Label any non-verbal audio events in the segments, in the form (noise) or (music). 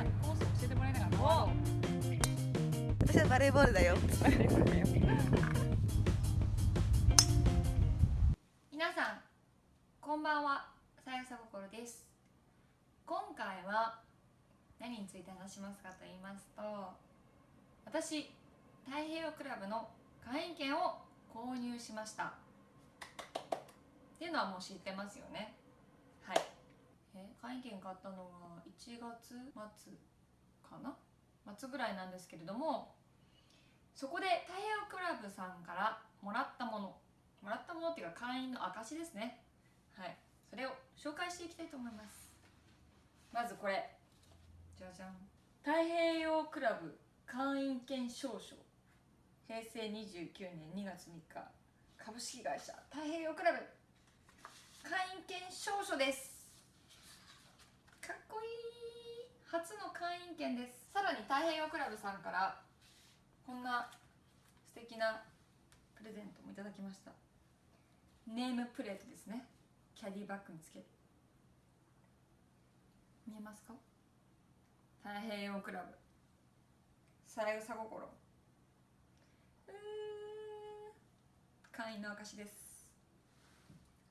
さんにコース教えてもらいながら回ろう私はバレーボールだよ。(laughs) 皆さんこんばんは。さやさ心です。今回は何について話しますかと言いますと私太平洋クラブの会員権を購入しました。っていうのはもう知ってますよね。え会員権買ったのは1月末かな？末ぐらいなんですけれどもそこで太平洋クラブさんからもらったもの。もらったものっていうか会員の証ですね。はい。それを紹介していきたいと思います。まずこれ。じゃじゃん。太平洋クラブ会員権証書。平成29年2月3日。株式会社太平洋クラブ。会員権証書です。かっこいい初の会員権です。さらに太平洋クラブさんからこんな素敵なプレゼントもいただきました。ネームプレートですね。キャディバッグにつける。見えますか？太平洋クラブ。三枝心うー会員の証です。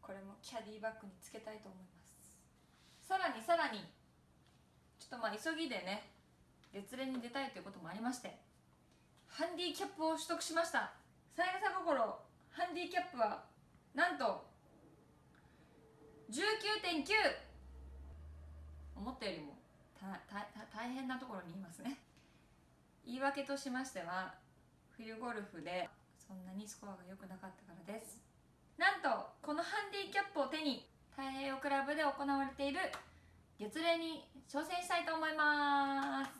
これもキャディバッグにつけたいと思います。さらにさらに。ちょっとまあ急ぎでね月連に出たいということもありまして。ハンディキャップを取得しました。三枝心。ハンディキャップはなんと19.9思ったよりもたたた大変なところにいますね。言い訳としましては冬ゴルフでそんなにスコアが良くなかったからです。なんとこのハンディキャップを手に太平洋クラブで行われている月齢に挑戦したいと思います。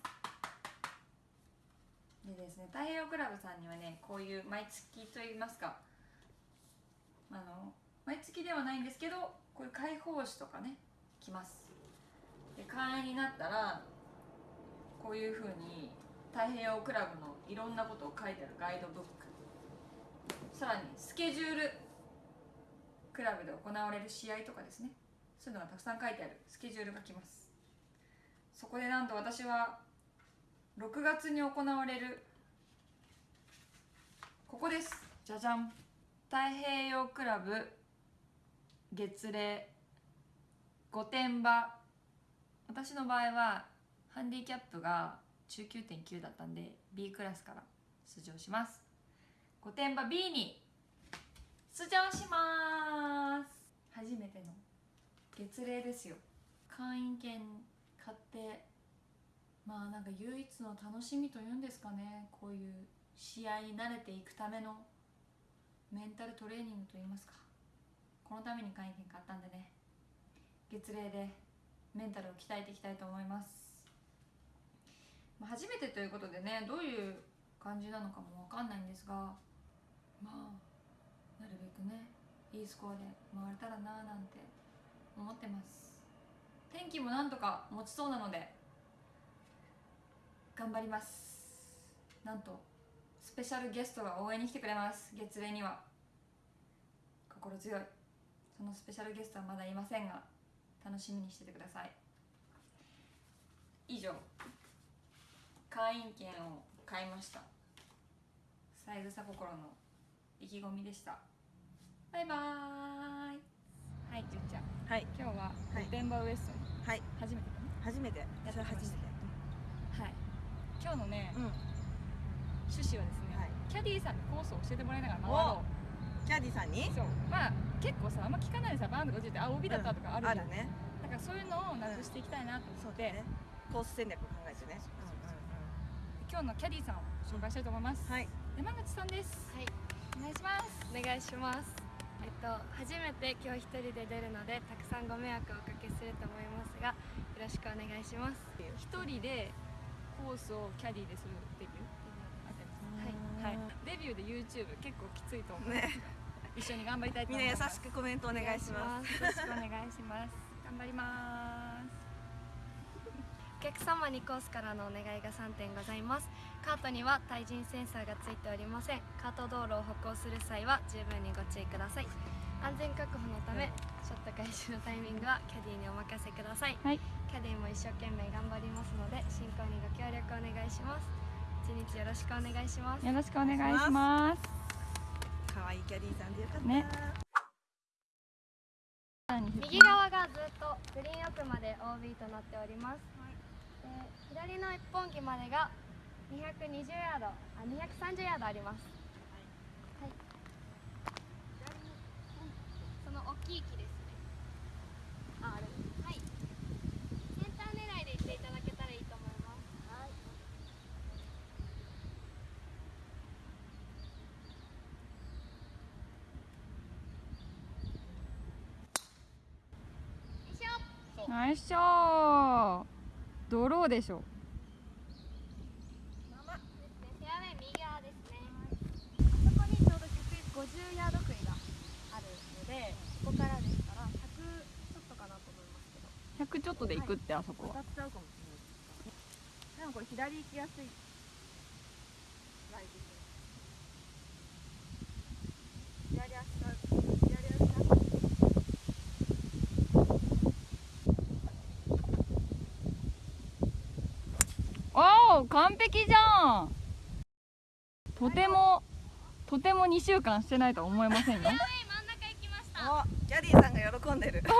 でですね太平洋クラブさんにはねこういう毎月といいますかあの毎月ではないんですけどこういう解放誌とかね来ます。で会員になったらこういうふうに太平洋クラブのいろんなことを書いてあるガイドブック。さらにスケジュールクラブで行われる試合とかですね。そういうのがたくさん書いてある。スケジュールが来ます。そこでなんと私は6月に行われるここです。じゃじゃん太平洋クラブ月齢御殿場。私の場合はハンディキャップが中9.9だったんで B クラスから出場します。御殿場 B に出場します初めての月齢ですよ。会員権買ってまあなんか唯一の楽しみというんですかねこういう試合に慣れていくためのメンタルトレーニングといいますか。このために会員権買ったんでね月齢でメンタルを鍛えていきたいと思います、ま、初めてということでねどういう感じなのかも分かんないんですがまあなるべくねいいスコアで回れたらななんて思ってます。天気もなんとか持ちそうなので頑張ります。なんとスペシャルゲストが応援に来てくれます。月齢には。心強い。そのスペシャルゲストはまだいませんが楽しみにしててください。以上。会員権を買いました。三枝心の意気込みでした。バイバーイ。はいじゅんちゃん。はい。今日ははい。御殿場ウエストに。はい。初めてだね初めて。やってそれ初めて。はい。今日のね、うん。趣旨はですね、はい。キャディーさんにコースを教えてもらいながら回ろキャディさんに？うそう。まあ結構さあんま聞かないでさバーンとか落ちてあ OB だったとかあるじゃん、あるね。だからそういうのをなくしていきたいなと思って、コース戦略考えてね。そうそううんうん今日のキャディーさんを紹介したいと思います、はい。山口さんです。はい、お願いします。お願いします。えっと初めて今日一人で出るのでたくさんご迷惑をおかけすると思いますがよろしくお願いします。一人でコースをキャディーでするデビューはい、はい、デビューで YouTube 結構きついと思うんですが、一緒に頑張りたいとみんな優思いますしくコメントお願いします。よろしくお願いします。頑張りますお客様にコースからのお願いが3点ございます。カートには対人センサーがついておりません。カート道路を歩行する際は十分にご注意ください。安全確保のためショット開始のタイミングはキャディーにお任せください、はい。キャディーも一生懸命頑張りますので進行にご協力お願いします。一日よろしくお願いします。よろしくお願いします。可愛いキャディーさんでよかった。ね。右側がずっとグリーン奥まで OB となっております、左の一本木までが220ヤードあ230ヤードあります。はい、その大きい木ですね。ああれはい。センター狙いで行っていただけたらいいと思います。はい。よいしょ。ナイスショー。ドローでしょですね、フェアウェイ右側ですね。あそこにちょうど150ヤード杭があるので、ここからですから100ちょっとかなと思いますけど。100ちょっとで行くってあそこは当たっちゃうかもしれない。でもこれ左行きやすい。ライト左足が左足が完璧じゃんとてもとても2週間してないとは思えませんよフェアウェイ真ん中行きました。お、キャディーさんが喜んでる。(laughs)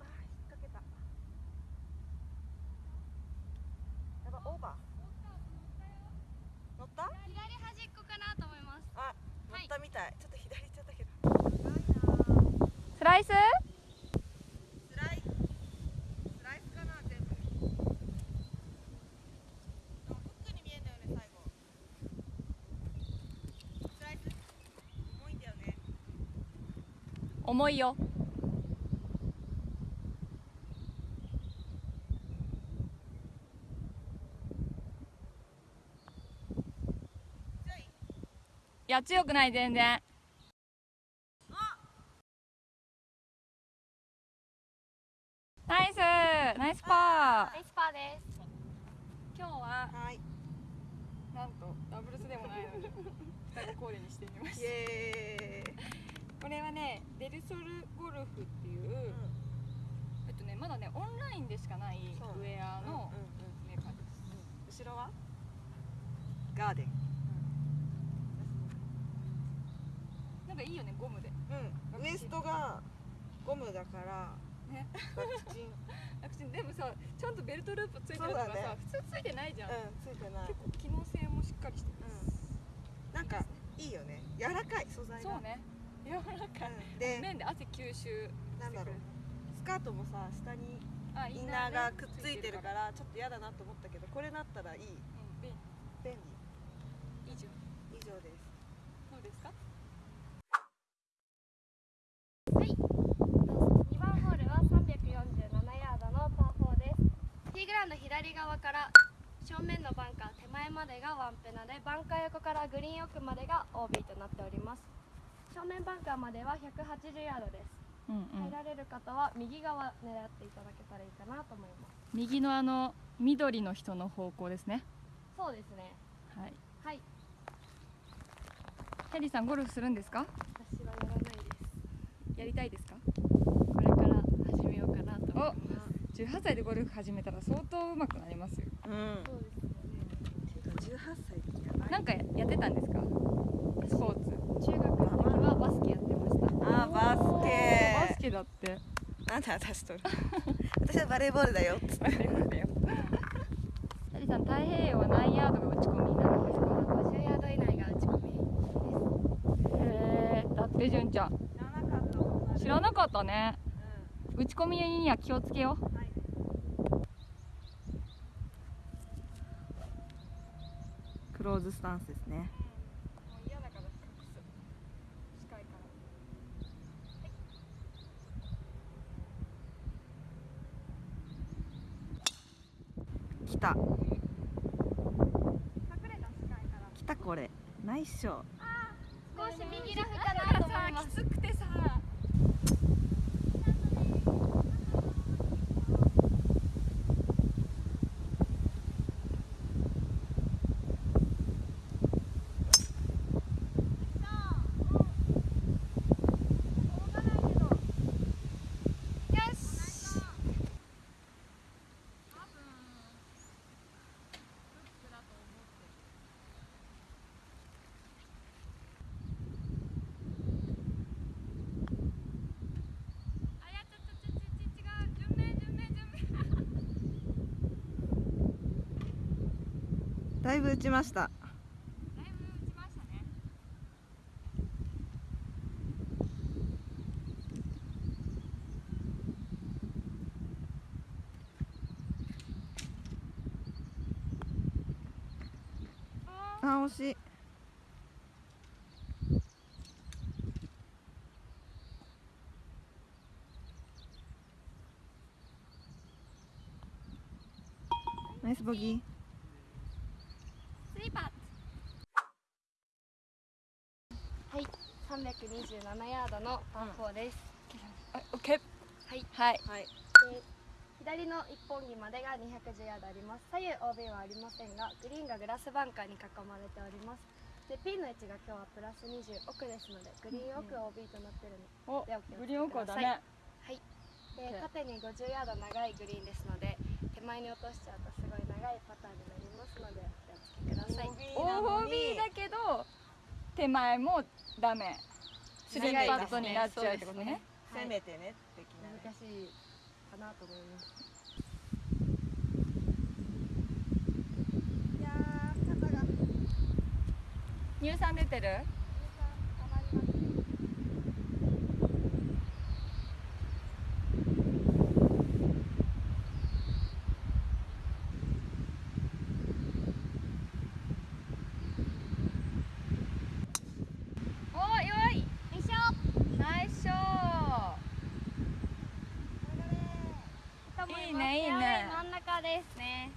あー引っ掛けた。やば、オーバー。乗った？左端っこかなと思います。あ、乗はいったみたい。ちょっと左行っちゃったけど。やばいなー。スライススライス？ライスかな全部でもフックに見えんだよね最後スライス重いんだよね重いよ。いや強くない全然ナイスナイスパナイスパーです。ー今日ははいなんとダブルスでもないのに双子コーデにしてみまイしたエーイこれはねデルソルゴルフっていう、えっとねまだねオンラインでしかないウェアのうんうんメーカーです、後ろは？ガーデン。なんかいいよねゴムで。うん。ウエストがゴムだからね。楽ちん。(laughs) 楽ちん。でもさちゃんとベルトループついてるとかさ、そうだね。普通ついてないじゃん、うんついてない。結構機能性もしっかりしてます、なんかいいよね。柔らかい素材が。そうね。柔らかい、うん。で面で汗吸収してくる。なんだろう。スカートもさ下にあインナーがくっついてるらからちょっと嫌だなと思ったけどこれだったらいい。うん便便利。以上。利以上です。どうですか？2番ホールは347ヤードのパー4です。ティーグラウンド左側から正面のバンカー手前までがワンペナでバンカー横からグリーン奥までが OB となっております。正面バンカーまでは180ヤードです。うんうん入られる方は右側狙っていただけたらいいかなと思います。右のあの緑の人の方向ですねそうですね。はいはい。キャリーさんゴルフするんですか？私はやらないです。やりたいですか？これから始めようかなと思います。18歳でゴルフ始めたら相当上手くなりますよ。うん。そうですよね。18歳ってやばいなんかやってたんですか？スポーツ。中学の時はバスケやってました。あーバスバケスケだって。なんで私と。る (laughs) 私はバレーボールだよ。つって。キャリーさん太平洋は何ヤードが打ち込み？になるんですか50ヤード以内が打ち込みです。へえだって純ちゃん。知らなかった。そんな知らなかったね。う打ち込みには気をつけようんはいクローズスタンスですね。来た。来たこれ。ナイスショー。少し右ラフかなと思います。きつくてだいぶ打ちました。だいぶ打ちましたね。あ惜しい。ナイスボギーパッはい327ヤードのパー4です、オッケー。はい。はい。はい。で左の一本木までが210ヤードあります。左右 OB はありませんがグリーンがグラスバンカーに囲まれております。でピンの位置が今日はプラス20奥ですのでグリーン奥 OB となってるのおでお気をつけグリーン奥はダメはい。で縦に50ヤード長いグリーンですので手前に落としちゃうとすごい長いパターンになりますのでお気をつけください。OB だけど手前もダメスリーパットになっちゃうってことね。はい攻めてね。的なね。難しいかなと思います。いやー肩が。乳酸出てるおよいよいしょナイスショいいねいいね真ん中ですね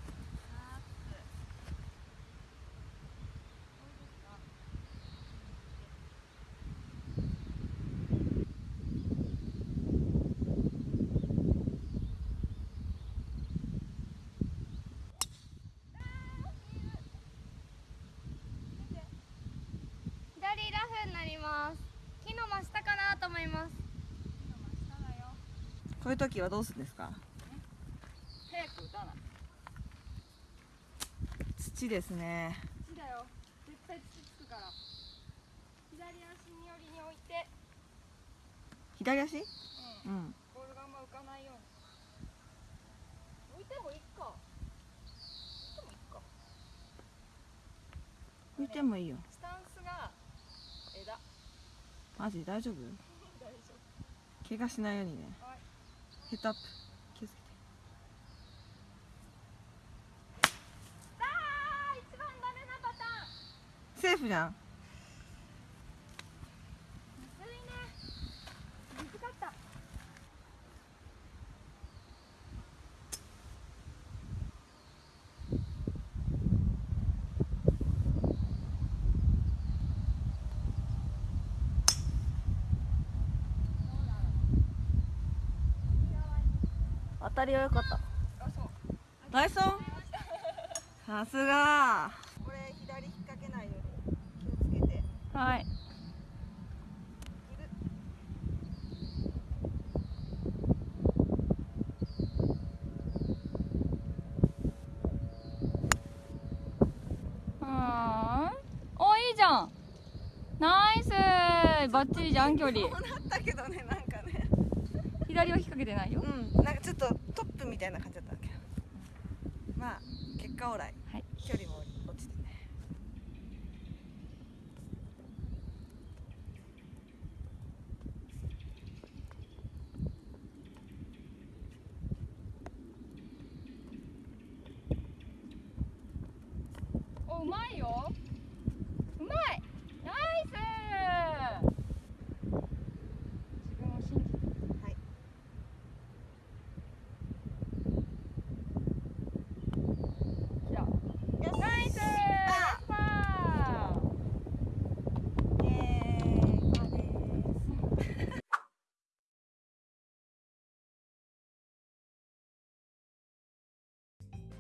左ラフになります木の真下かなと思いますこういう時はどうするんですか？早く打たな。い土ですね。土だよ。絶対土つくから。左足に寄りに置いて。左足？うん。うん。ボールがあんま浮かないように。置いてもいいか。浮いてもいいよ。スタンスが枝。マジ？大丈夫？(laughs) 大丈怪我しないようにね。はいヘッドアップ気をつけて。あー一番ダメなパターン。セーフじゃんむずいね難かった当たりは良かった。あそうナイスオン？(laughs) さすが。これ左引っ掛けないように気をつけて。はい。おいいじゃん。ナイス。バッチリじゃん距離。こうなったけどねなんかね。左は引っ掛けてないよ。うん。なんかちょっとたいな感じだったけ。どまあ結果オーライはい距離も落ちてねおうまいようまいナイス自分を信じてはいきたナイスあパーイエーイパーです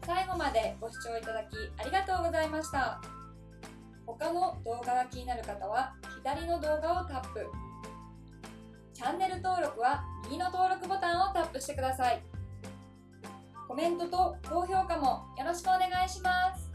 最後までご視聴いただきありがとうございました。他の動画が気になる方は左の動画をタップ。チャンネル登録は右の登録ボタンをタップしてください。コメントと高評価もよろしくお願いします。